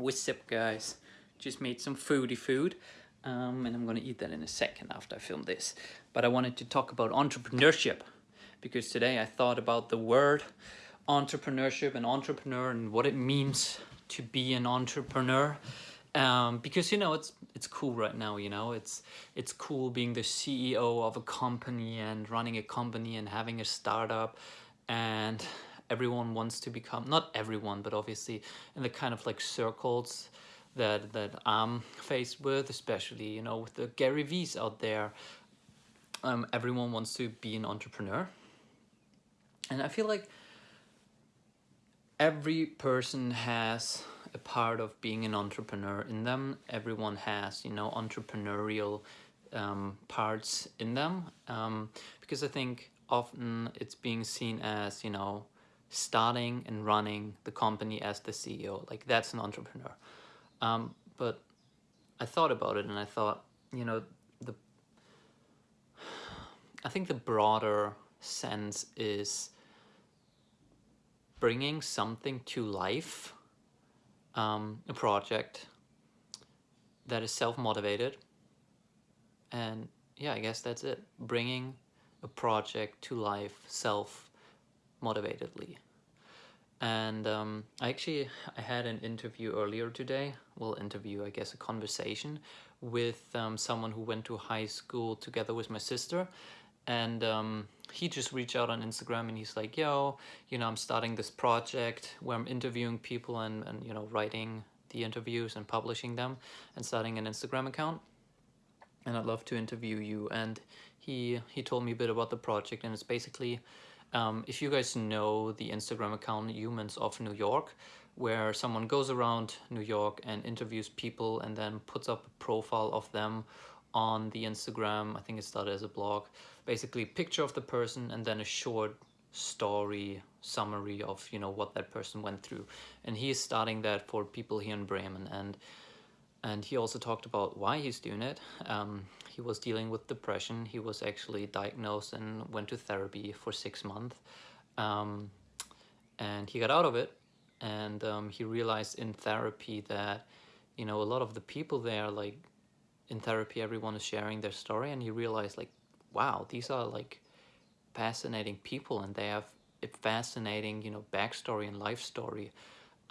What's up guys? Just made some foodie food um, and I'm gonna eat that in a second after I film this. But I wanted to talk about entrepreneurship because today I thought about the word entrepreneurship and entrepreneur and what it means to be an entrepreneur. Um, because you know it's it's cool right now you know it's it's cool being the CEO of a company and running a company and having a startup and everyone wants to become not everyone but obviously in the kind of like circles that that I'm faced with especially you know with the Gary V's out there um, everyone wants to be an entrepreneur. And I feel like every person has a part of being an entrepreneur in them. Everyone has you know entrepreneurial um, parts in them um, because I think often it's being seen as you know starting and running the company as the CEO. Like that's an entrepreneur. Um, but I thought about it and I thought, you know, the I think the broader sense is bringing something to life, um, a project that is self-motivated. And yeah, I guess that's it. Bringing a project to life self motivatedly. And um, I actually I had an interview earlier today, well interview I guess a conversation with um, someone who went to high school together with my sister. And um, he just reached out on Instagram and he's like yo you know I'm starting this project where I'm interviewing people and, and you know writing the interviews and publishing them and starting an Instagram account. And I'd love to interview you. And he he told me a bit about the project and it's basically um, if you guys know the Instagram account Humans of New York, where someone goes around New York and interviews people and then puts up a profile of them on the Instagram, I think it started as a blog, basically picture of the person and then a short story summary of you know what that person went through. And he is starting that for people here in Bremen. And and he also talked about why he's doing it um, he was dealing with depression. He was actually diagnosed and went to therapy for six months. Um, and he got out of it. And um, he realized in therapy that, you know, a lot of the people there, like in therapy, everyone is sharing their story. And he realized like, wow, these are like fascinating people and they have a fascinating, you know, backstory and life story.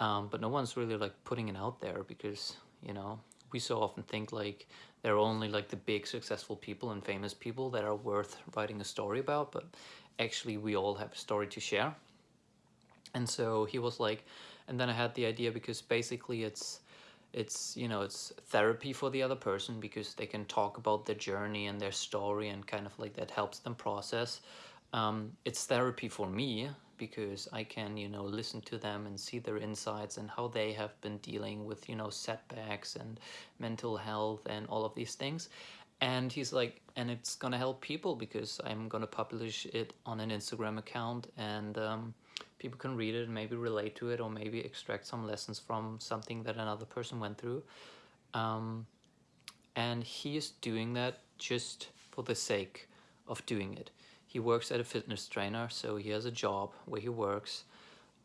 Um, but no one's really like putting it out there because, you know, we so often think like there are only like the big successful people and famous people that are worth writing a story about but actually we all have a story to share. And so he was like and then i had the idea because basically it's it's you know it's therapy for the other person because they can talk about their journey and their story and kind of like that helps them process. Um, it's therapy for me because I can, you know, listen to them and see their insights and how they have been dealing with, you know, setbacks and mental health and all of these things. And he's like, and it's gonna help people because I'm gonna publish it on an Instagram account and um, people can read it and maybe relate to it or maybe extract some lessons from something that another person went through. Um, and he is doing that just for the sake of doing it he works at a fitness trainer, so he has a job where he works.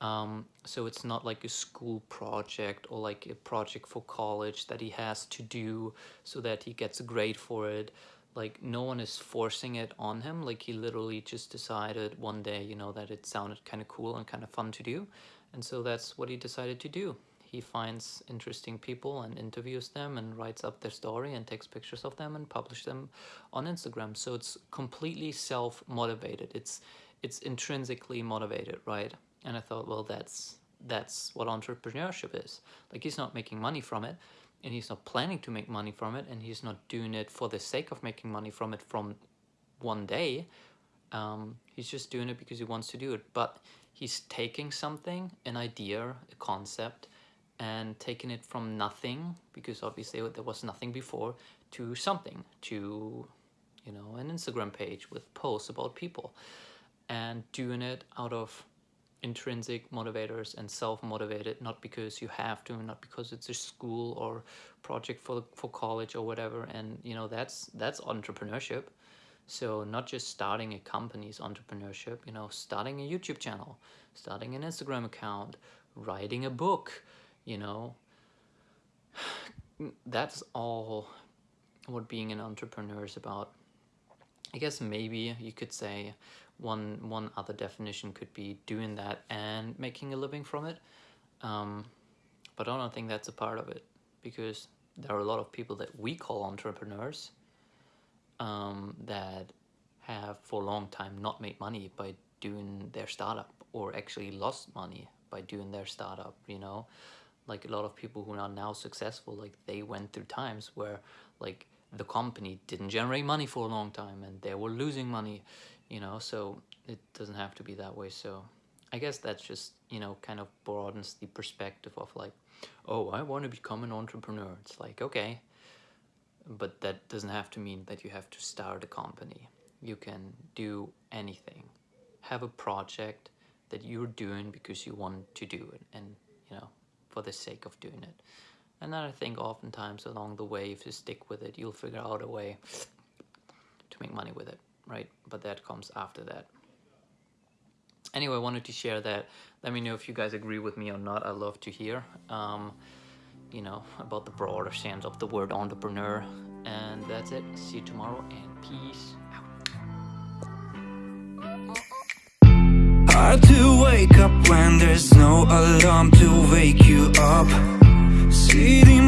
Um, so it's not like a school project or like a project for college that he has to do so that he gets a grade for it. Like no one is forcing it on him. Like he literally just decided one day, you know, that it sounded kind of cool and kind of fun to do. And so that's what he decided to do he finds interesting people and interviews them and writes up their story and takes pictures of them and publishes them on Instagram. So it's completely self-motivated. It's it's intrinsically motivated, right? And I thought, well, that's that's what entrepreneurship is. Like he's not making money from it and he's not planning to make money from it and he's not doing it for the sake of making money from it from one day. Um, he's just doing it because he wants to do it. But he's taking something, an idea, a concept, and taking it from nothing because obviously there was nothing before to something to you know an Instagram page with posts about people. And doing it out of intrinsic motivators and self-motivated not because you have to not because it's a school or project for for college or whatever. And you know that's that's entrepreneurship. So not just starting a company's entrepreneurship you know starting a youtube channel starting an instagram account writing a book you know, that's all what being an entrepreneur is about. I guess maybe you could say one one other definition could be doing that and making a living from it. Um, but I don't think that's a part of it because there are a lot of people that we call entrepreneurs um, that have for a long time not made money by doing their startup or actually lost money by doing their startup, you know? Like a lot of people who are now successful, like they went through times where like the company didn't generate money for a long time and they were losing money, you know? So it doesn't have to be that way. So I guess that's just, you know, kind of broadens the perspective of like, oh, I want to become an entrepreneur. It's like, okay, but that doesn't have to mean that you have to start a company. You can do anything. Have a project that you're doing because you want to do it and, you know, for the sake of doing it. And then I think oftentimes along the way, if you stick with it, you'll figure out a way to make money with it, right? But that comes after that. Anyway, I wanted to share that. Let me know if you guys agree with me or not. i love to hear. Um, you know, about the broader sense of the word entrepreneur. And that's it. See you tomorrow and peace Hard to wake up when there's no alarm to wake you up. Sitting,